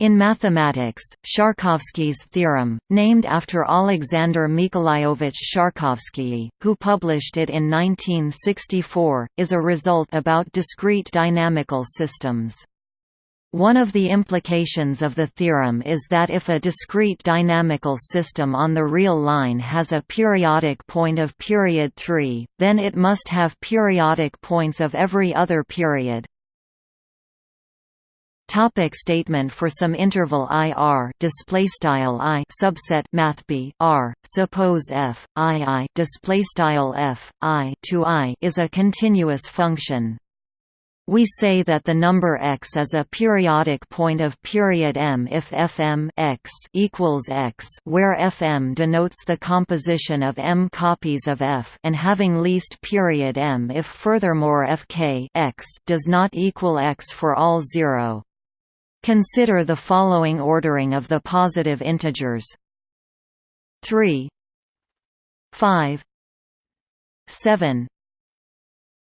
In mathematics, Sharkovsky's theorem, named after Alexander Mikolaiovich Sharkovsky, who published it in 1964, is a result about discrete dynamical systems. One of the implications of the theorem is that if a discrete dynamical system on the real line has a periodic point of period 3, then it must have periodic points of every other period. Topic statement for some interval I R display style I subset math B R suppose f I I display style f I to I is a continuous function we say that the number x is a periodic point of period m if fm x equals x, where fm denotes the composition of m copies of f, and having least period m if furthermore fk x does not equal x for all zero. Consider the following ordering of the positive integers. 3 5 7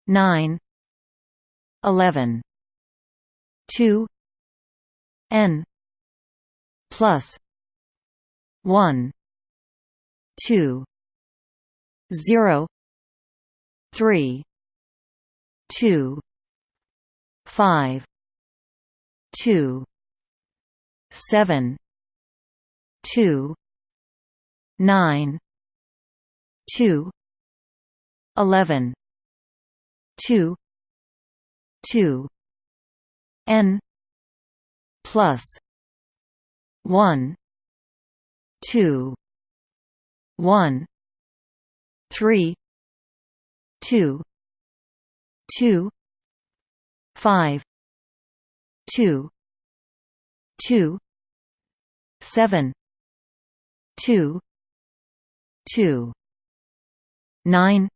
9 11 2 n. Plus. 1 2 0 3 2 5 two seven two nine two eleven two two N plus one two one three two two five two two seven two two nine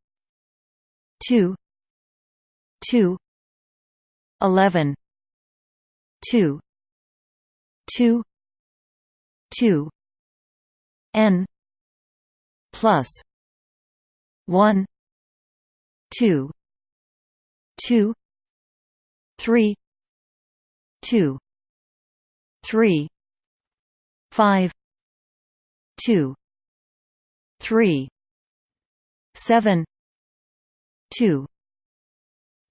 two two eleven two two two N plus one two two three 2 3 5 2 3 7 2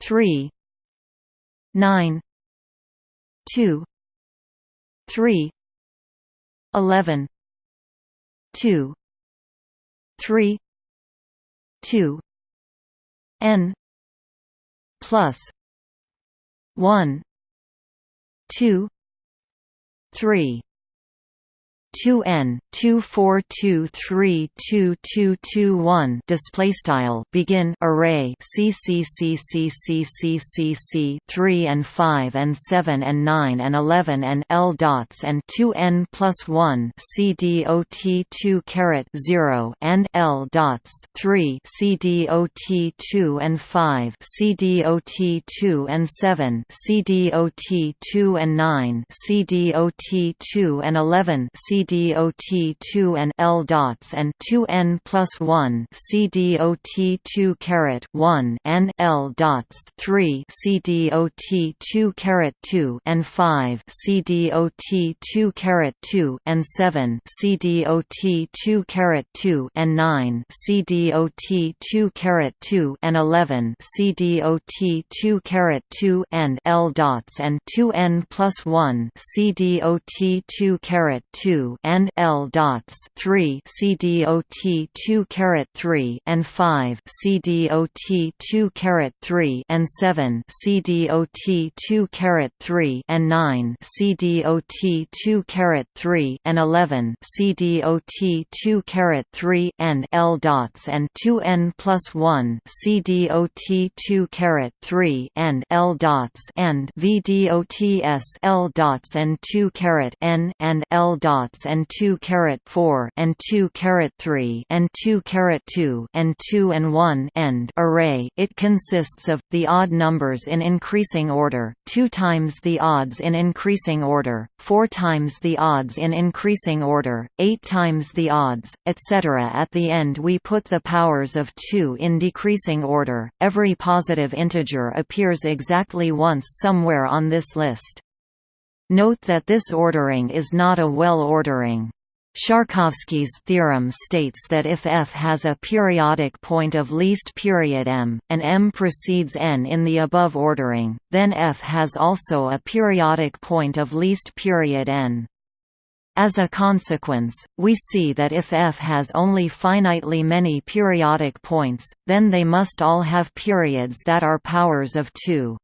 3 9 2 3 11 2 3 2 n plus 1 2 3 two n two four two three two two two one display style begin array c c c c c c c c three and five and seven and nine and eleven and l dots and two n plus one c d o t two caret zero and l dots three c d o t two and five c d o t two and seven c d o t two and nine c d o t two and eleven c d o t 2 and L dots and 2n plus 1 CDOT 2 caret 1 and L dots 3 CDOT 2 caret 2 and 5 CDOT 2 caret 2 and 7 CDOT 2 caret 2 and 9 CDOT 2 caret 2 and 11 CDOT 2 caret 2 and L dots and 2n plus 1 CDOT 2 caret 2 and L dots three CDOT two caret three and five CDOT two caret three and seven CDOT two caret three and nine CDOT two caret three and eleven CDOT two caret three and L dots and two N plus one CDOT two caret three and L dots and V D O T S L dots and two caret N and L dots and 2 caret 4 and 2 caret 3 and 2 caret 2 and 2 and 1 end array. It consists of the odd numbers in increasing order, 2 times the odds in increasing order, 4 times the odds in increasing order, 8 times the odds, etc. At the end we put the powers of 2 in decreasing order. Every positive integer appears exactly once somewhere on this list. Note that this ordering is not a well ordering. Sharkovsky's theorem states that if f has a periodic point of least period m, and m precedes n in the above ordering, then f has also a periodic point of least period n. As a consequence, we see that if f has only finitely many periodic points, then they must all have periods that are powers of 2.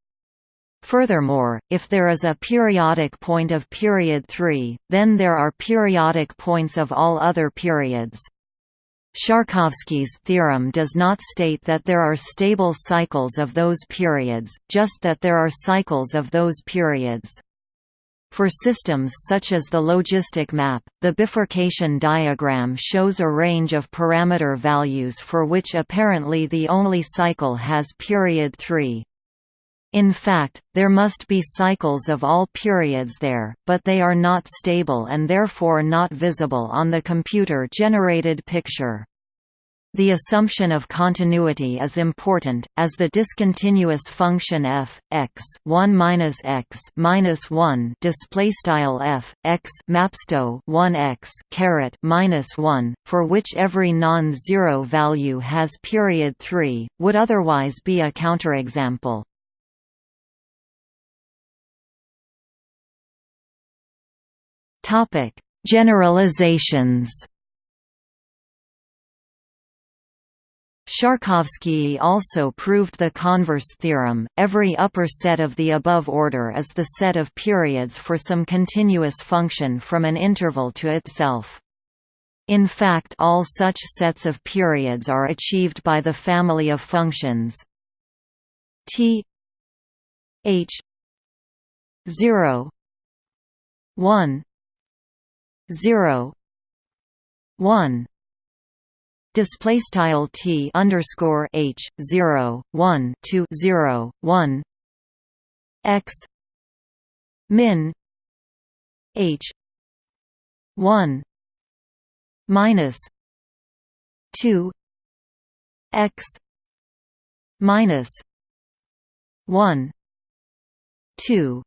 Furthermore, if there is a periodic point of period 3, then there are periodic points of all other periods. Sharkovsky's theorem does not state that there are stable cycles of those periods, just that there are cycles of those periods. For systems such as the logistic map, the bifurcation diagram shows a range of parameter values for which apparently the only cycle has period 3. In fact, there must be cycles of all periods there, but they are not stable and therefore not visible on the computer-generated picture. The assumption of continuity is important, as the discontinuous function f x 1 minus x minus 1 display style f x mapsto 1 x caret minus 1, for which every non-zero value has period 3, would otherwise be a counterexample. Topic: Generalizations. Sharkovsky also proved the converse theorem, every upper set of the above order is the set of periods for some continuous function from an interval to itself. In fact all such sets of periods are achieved by the family of functions t h 0 1 zero one. Display style t underscore h zero one two zero one. X. Min. H. One. Minus two. X. Minus one. Two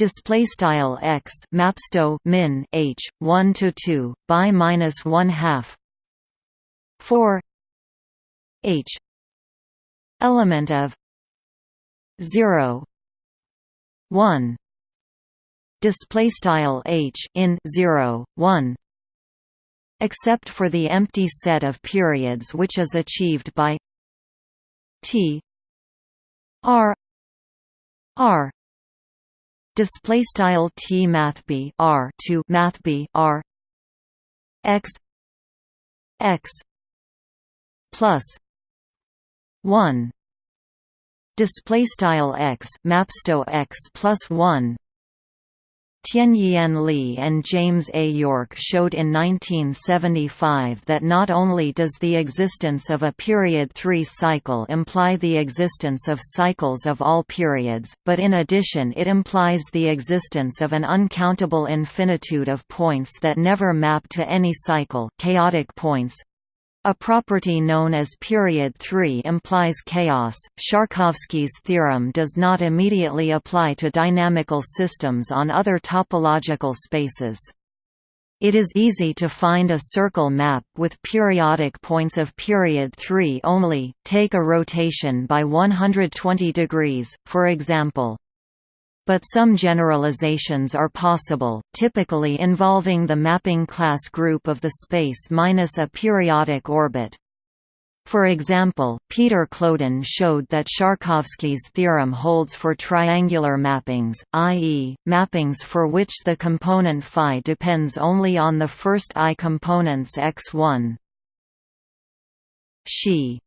display style x mapsto min h 1 to 2 by minus 1 half 4 h element of 0 1 display style h in 0 1 except for the empty set of periods which is achieved by t r r display style t math b r to math b r x x plus 1 display style x mapsto x plus 1 Tien-Yien Li and James A. Yorke showed in 1975 that not only does the existence of a period 3 cycle imply the existence of cycles of all periods, but in addition it implies the existence of an uncountable infinitude of points that never map to any cycle chaotic points, a property known as period 3 implies chaos. Sharkovsky's theorem does not immediately apply to dynamical systems on other topological spaces. It is easy to find a circle map with periodic points of period 3 only, take a rotation by 120 degrees, for example. But some generalizations are possible, typically involving the mapping class group of the space minus a periodic orbit. For example, Peter Kloeden showed that Sharkovsky's theorem holds for triangular mappings, i.e., mappings for which the component phi depends only on the first i components x1. Xi